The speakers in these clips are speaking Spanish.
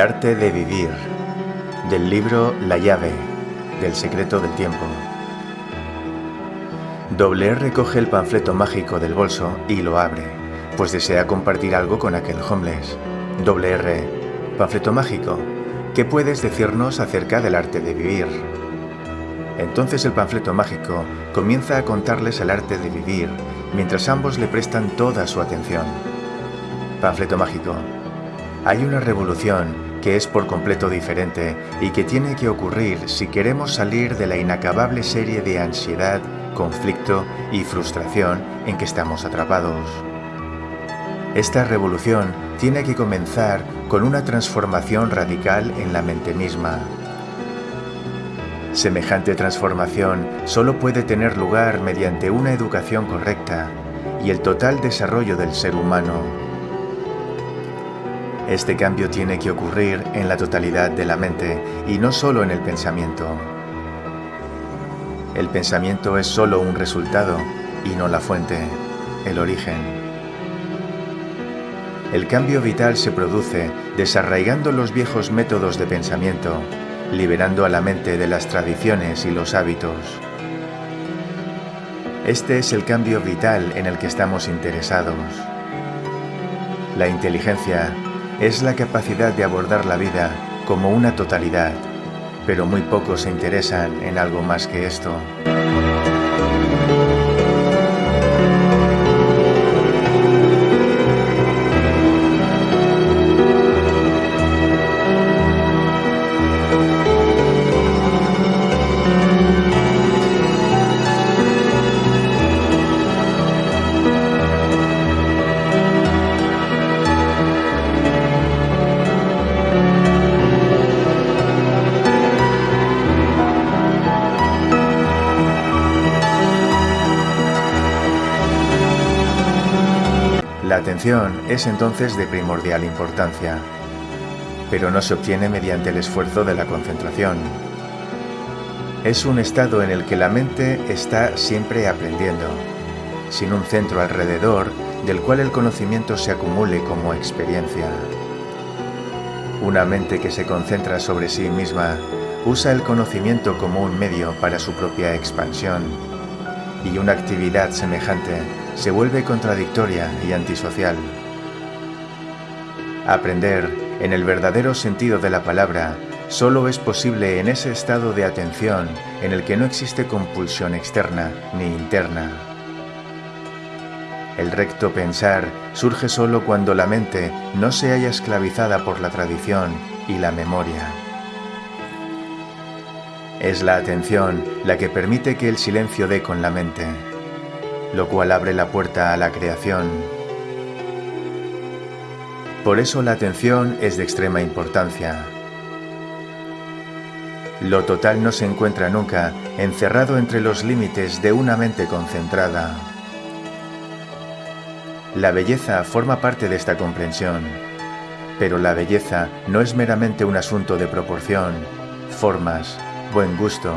Arte de vivir, del libro La llave, del secreto del tiempo. Doble R coge el panfleto mágico del bolso y lo abre, pues desea compartir algo con aquel homeless. Doble R, panfleto mágico, ¿qué puedes decirnos acerca del arte de vivir? Entonces el panfleto mágico comienza a contarles el arte de vivir, mientras ambos le prestan toda su atención. Panfleto mágico. Hay una revolución que es por completo diferente y que tiene que ocurrir si queremos salir de la inacabable serie de ansiedad, conflicto y frustración en que estamos atrapados. Esta revolución tiene que comenzar con una transformación radical en la mente misma. Semejante transformación solo puede tener lugar mediante una educación correcta y el total desarrollo del ser humano. Este cambio tiene que ocurrir en la totalidad de la mente y no solo en el pensamiento. El pensamiento es solo un resultado y no la fuente, el origen. El cambio vital se produce desarraigando los viejos métodos de pensamiento, liberando a la mente de las tradiciones y los hábitos. Este es el cambio vital en el que estamos interesados. La inteligencia es la capacidad de abordar la vida como una totalidad, pero muy pocos se interesan en algo más que esto. Es entonces de primordial importancia, pero no se obtiene mediante el esfuerzo de la concentración. Es un estado en el que la mente está siempre aprendiendo, sin un centro alrededor del cual el conocimiento se acumule como experiencia. Una mente que se concentra sobre sí misma usa el conocimiento como un medio para su propia expansión y una actividad semejante se vuelve contradictoria y antisocial. Aprender, en el verdadero sentido de la palabra, solo es posible en ese estado de atención en el que no existe compulsión externa ni interna. El recto pensar surge solo cuando la mente no se haya esclavizada por la tradición y la memoria. Es la atención la que permite que el silencio dé con la mente lo cual abre la puerta a la creación. Por eso la atención es de extrema importancia. Lo total no se encuentra nunca encerrado entre los límites de una mente concentrada. La belleza forma parte de esta comprensión, pero la belleza no es meramente un asunto de proporción, formas, buen gusto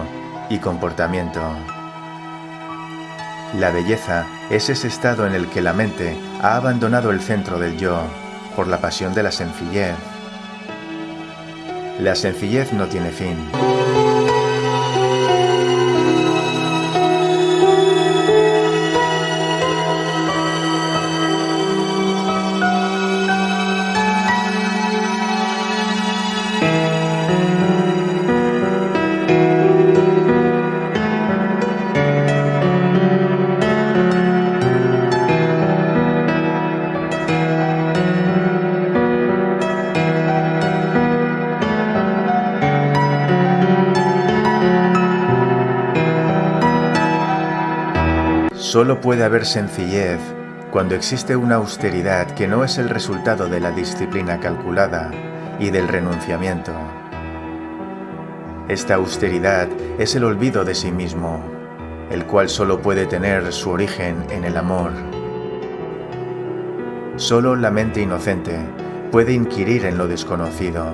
y comportamiento. La belleza es ese estado en el que la mente ha abandonado el centro del yo por la pasión de la sencillez. La sencillez no tiene fin. Solo puede haber sencillez cuando existe una austeridad que no es el resultado de la disciplina calculada y del renunciamiento. Esta austeridad es el olvido de sí mismo, el cual solo puede tener su origen en el amor. Solo la mente inocente puede inquirir en lo desconocido.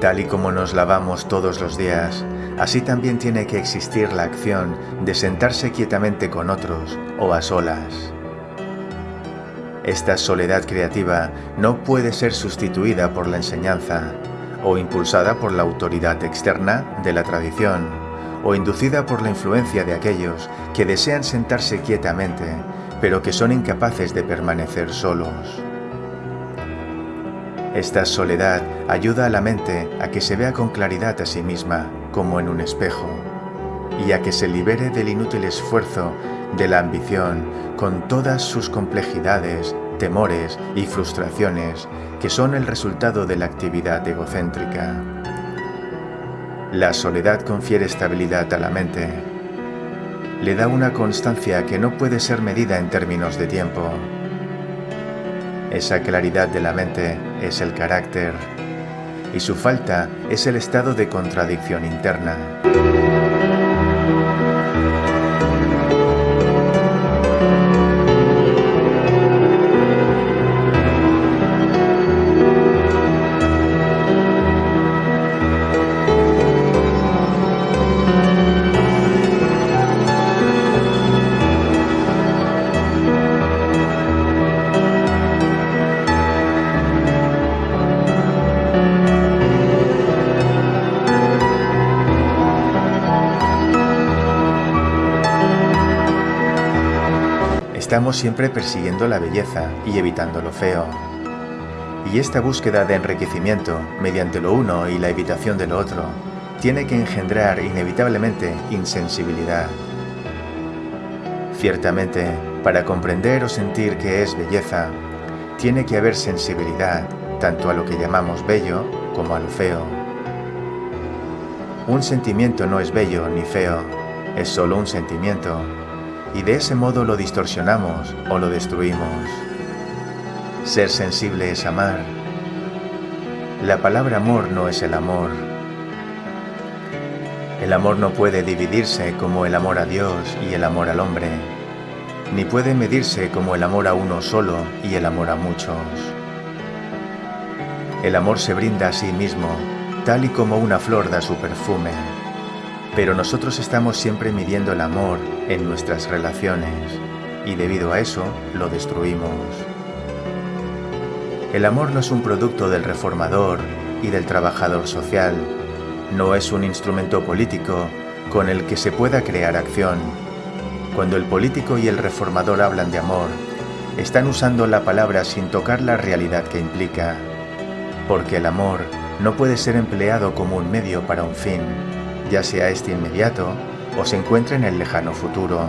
Tal y como nos lavamos todos los días, así también tiene que existir la acción de sentarse quietamente con otros o a solas. Esta soledad creativa no puede ser sustituida por la enseñanza o impulsada por la autoridad externa de la tradición o inducida por la influencia de aquellos que desean sentarse quietamente pero que son incapaces de permanecer solos. Esta soledad ayuda a la mente a que se vea con claridad a sí misma, como en un espejo, y a que se libere del inútil esfuerzo de la ambición con todas sus complejidades, temores y frustraciones que son el resultado de la actividad egocéntrica. La soledad confiere estabilidad a la mente. Le da una constancia que no puede ser medida en términos de tiempo esa claridad de la mente es el carácter y su falta es el estado de contradicción interna. Estamos siempre persiguiendo la belleza y evitando lo feo. Y esta búsqueda de enriquecimiento mediante lo uno y la evitación de lo otro tiene que engendrar inevitablemente insensibilidad. Ciertamente, para comprender o sentir que es belleza, tiene que haber sensibilidad tanto a lo que llamamos bello como a lo feo. Un sentimiento no es bello ni feo, es solo un sentimiento y de ese modo lo distorsionamos o lo destruimos. Ser sensible es amar. La palabra amor no es el amor. El amor no puede dividirse como el amor a Dios y el amor al hombre, ni puede medirse como el amor a uno solo y el amor a muchos. El amor se brinda a sí mismo, tal y como una flor da su perfume pero nosotros estamos siempre midiendo el amor en nuestras relaciones y debido a eso lo destruimos. El amor no es un producto del reformador y del trabajador social, no es un instrumento político con el que se pueda crear acción. Cuando el político y el reformador hablan de amor, están usando la palabra sin tocar la realidad que implica, porque el amor no puede ser empleado como un medio para un fin, ya sea este inmediato o se encuentre en el lejano futuro.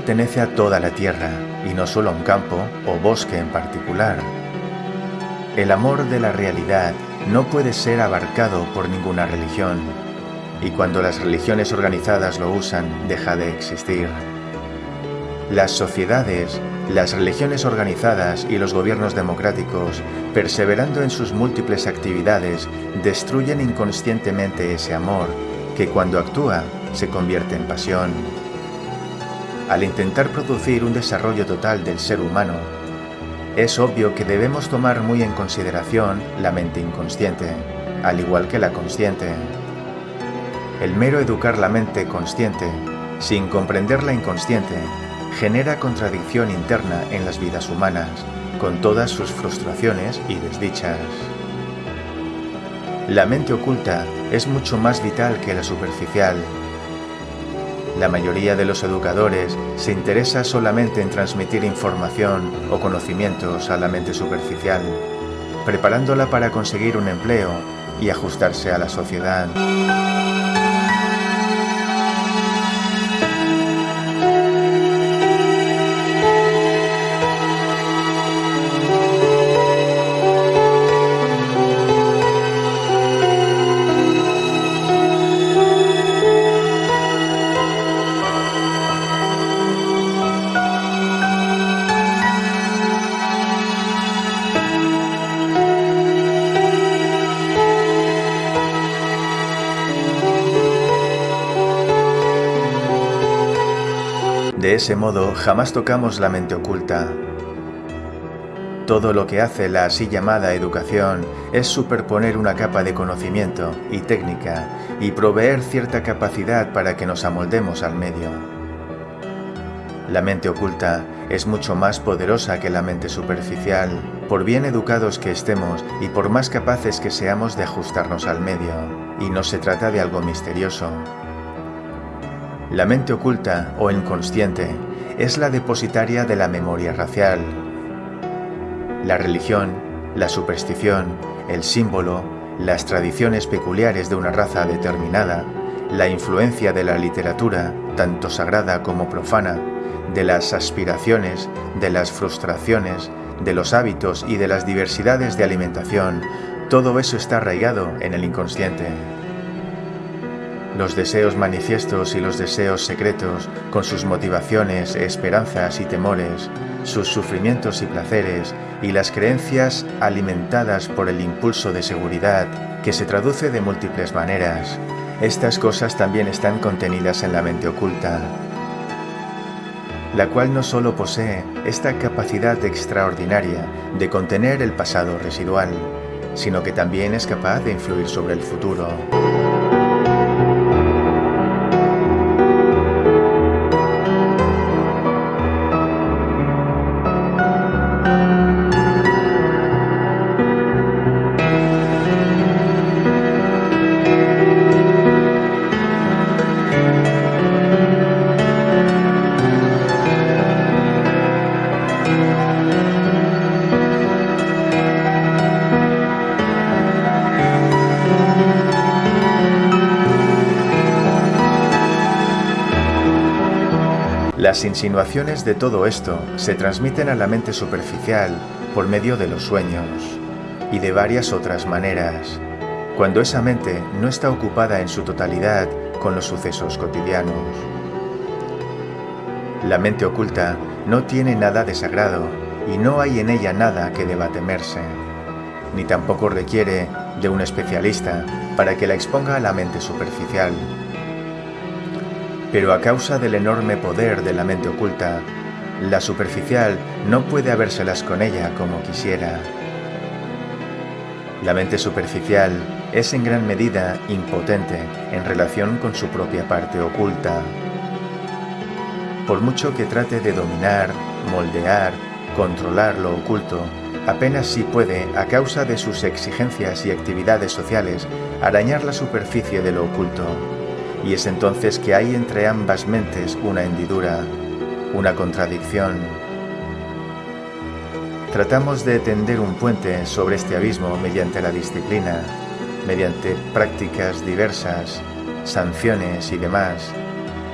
Pertenece a toda la tierra y no solo a un campo o bosque en particular. El amor de la realidad no puede ser abarcado por ninguna religión y cuando las religiones organizadas lo usan deja de existir. Las sociedades, las religiones organizadas y los gobiernos democráticos, perseverando en sus múltiples actividades, destruyen inconscientemente ese amor que cuando actúa se convierte en pasión al intentar producir un desarrollo total del ser humano, es obvio que debemos tomar muy en consideración la mente inconsciente, al igual que la consciente. El mero educar la mente consciente, sin comprender la inconsciente, genera contradicción interna en las vidas humanas, con todas sus frustraciones y desdichas. La mente oculta es mucho más vital que la superficial. La mayoría de los educadores se interesa solamente en transmitir información o conocimientos a la mente superficial, preparándola para conseguir un empleo y ajustarse a la sociedad. Ese modo, jamás tocamos la mente oculta. Todo lo que hace la así llamada educación es superponer una capa de conocimiento y técnica y proveer cierta capacidad para que nos amoldemos al medio. La mente oculta es mucho más poderosa que la mente superficial, por bien educados que estemos y por más capaces que seamos de ajustarnos al medio, y no se trata de algo misterioso, la mente oculta o inconsciente es la depositaria de la memoria racial. La religión, la superstición, el símbolo, las tradiciones peculiares de una raza determinada, la influencia de la literatura, tanto sagrada como profana, de las aspiraciones, de las frustraciones, de los hábitos y de las diversidades de alimentación, todo eso está arraigado en el inconsciente los deseos manifiestos y los deseos secretos, con sus motivaciones, esperanzas y temores, sus sufrimientos y placeres, y las creencias alimentadas por el impulso de seguridad, que se traduce de múltiples maneras. Estas cosas también están contenidas en la mente oculta, la cual no solo posee esta capacidad extraordinaria de contener el pasado residual, sino que también es capaz de influir sobre el futuro. Las insinuaciones de todo esto se transmiten a la mente superficial por medio de los sueños y de varias otras maneras, cuando esa mente no está ocupada en su totalidad con los sucesos cotidianos. La mente oculta no tiene nada de sagrado y no hay en ella nada que deba temerse, ni tampoco requiere de un especialista para que la exponga a la mente superficial pero a causa del enorme poder de la mente oculta, la superficial no puede habérselas con ella como quisiera. La mente superficial es en gran medida impotente en relación con su propia parte oculta. Por mucho que trate de dominar, moldear, controlar lo oculto, apenas si puede, a causa de sus exigencias y actividades sociales, arañar la superficie de lo oculto y es entonces que hay entre ambas mentes una hendidura, una contradicción. Tratamos de tender un puente sobre este abismo mediante la disciplina, mediante prácticas diversas, sanciones y demás,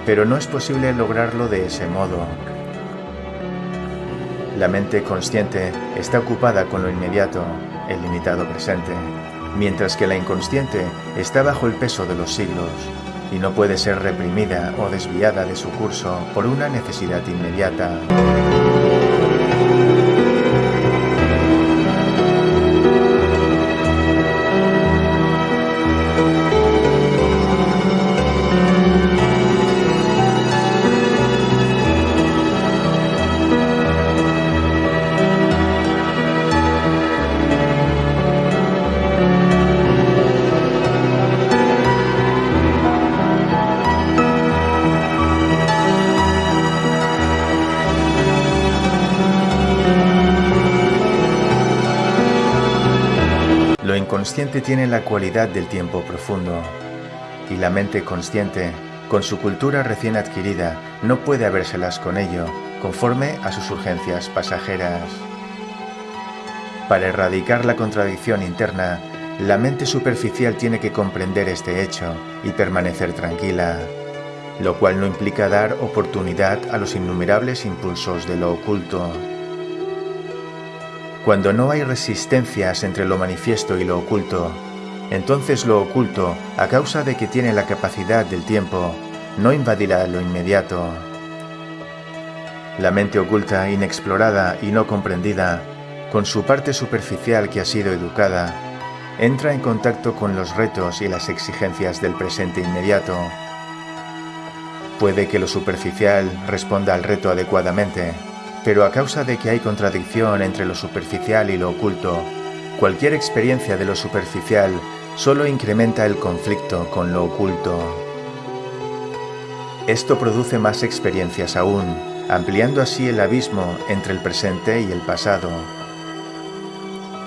pero no es posible lograrlo de ese modo. La mente consciente está ocupada con lo inmediato, el limitado presente, mientras que la inconsciente está bajo el peso de los siglos, y no puede ser reprimida o desviada de su curso por una necesidad inmediata. Lo inconsciente tiene la cualidad del tiempo profundo y la mente consciente, con su cultura recién adquirida, no puede habérselas con ello, conforme a sus urgencias pasajeras. Para erradicar la contradicción interna, la mente superficial tiene que comprender este hecho y permanecer tranquila, lo cual no implica dar oportunidad a los innumerables impulsos de lo oculto. Cuando no hay resistencias entre lo manifiesto y lo oculto, entonces lo oculto, a causa de que tiene la capacidad del tiempo, no invadirá lo inmediato. La mente oculta, inexplorada y no comprendida, con su parte superficial que ha sido educada, entra en contacto con los retos y las exigencias del presente inmediato. Puede que lo superficial responda al reto adecuadamente, pero a causa de que hay contradicción entre lo superficial y lo oculto, cualquier experiencia de lo superficial solo incrementa el conflicto con lo oculto. Esto produce más experiencias aún, ampliando así el abismo entre el presente y el pasado.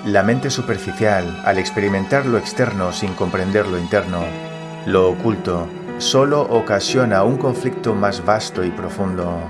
La mente superficial, al experimentar lo externo sin comprender lo interno, lo oculto, solo ocasiona un conflicto más vasto y profundo.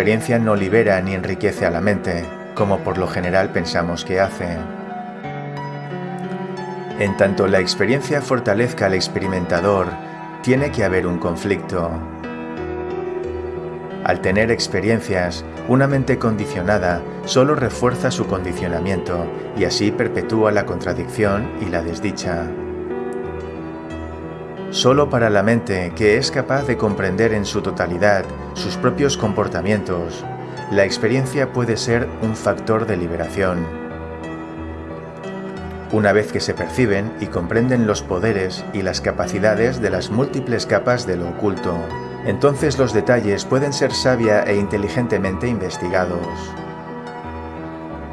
Experiencia no libera ni enriquece a la mente, como por lo general pensamos que hace. En tanto la experiencia fortalezca al experimentador, tiene que haber un conflicto. Al tener experiencias, una mente condicionada solo refuerza su condicionamiento y así perpetúa la contradicción y la desdicha. Solo para la mente que es capaz de comprender en su totalidad sus propios comportamientos, la experiencia puede ser un factor de liberación. Una vez que se perciben y comprenden los poderes y las capacidades de las múltiples capas de lo oculto, entonces los detalles pueden ser sabia e inteligentemente investigados.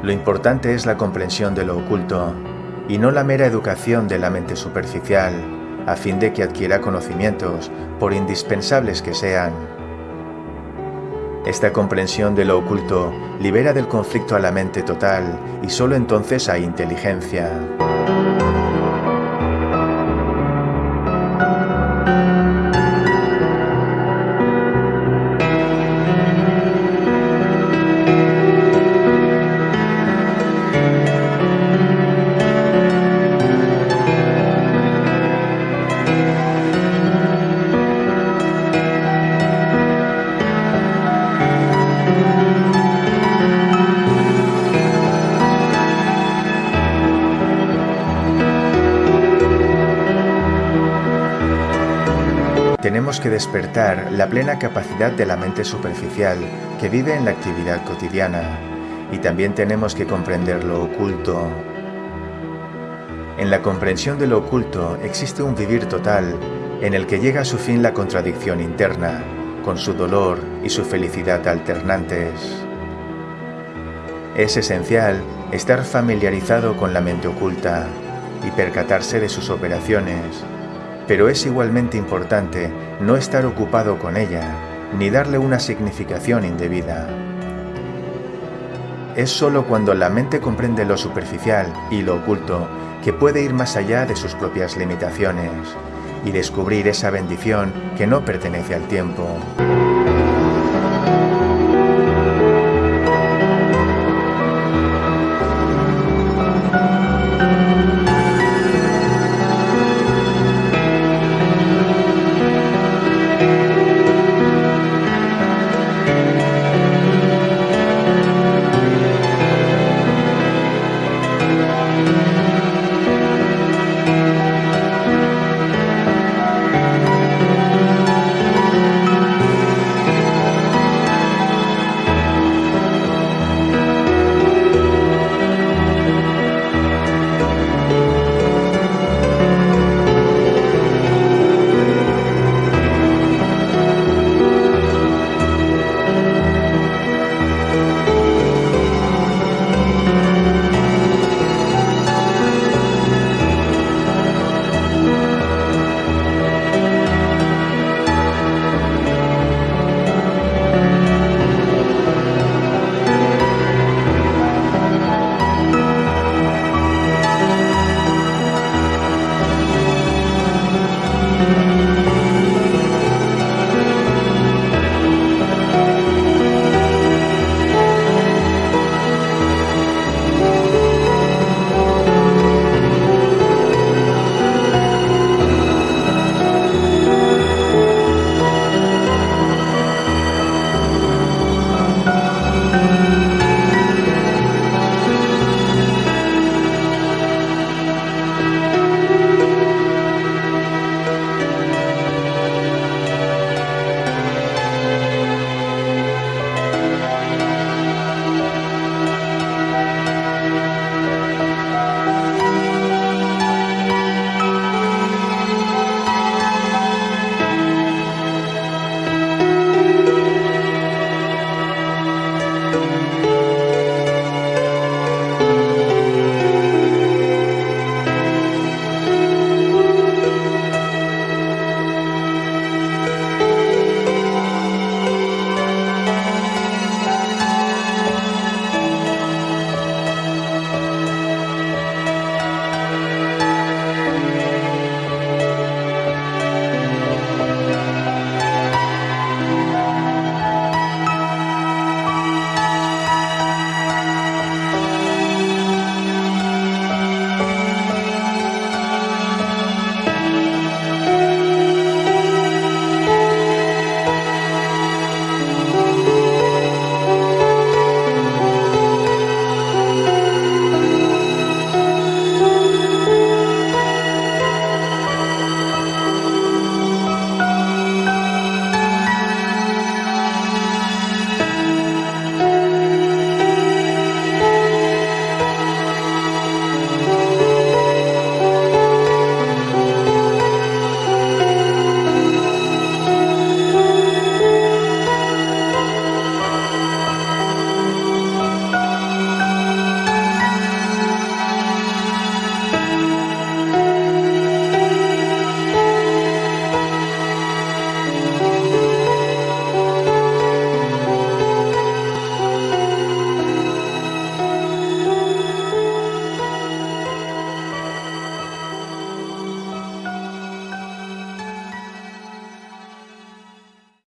Lo importante es la comprensión de lo oculto, y no la mera educación de la mente superficial, a fin de que adquiera conocimientos, por indispensables que sean. Esta comprensión de lo oculto libera del conflicto a la mente total y solo entonces hay inteligencia. Tenemos que despertar la plena capacidad de la mente superficial que vive en la actividad cotidiana y también tenemos que comprender lo oculto. En la comprensión de lo oculto existe un vivir total en el que llega a su fin la contradicción interna, con su dolor y su felicidad alternantes. Es esencial estar familiarizado con la mente oculta y percatarse de sus operaciones pero es igualmente importante no estar ocupado con ella, ni darle una significación indebida. Es sólo cuando la mente comprende lo superficial y lo oculto que puede ir más allá de sus propias limitaciones y descubrir esa bendición que no pertenece al tiempo.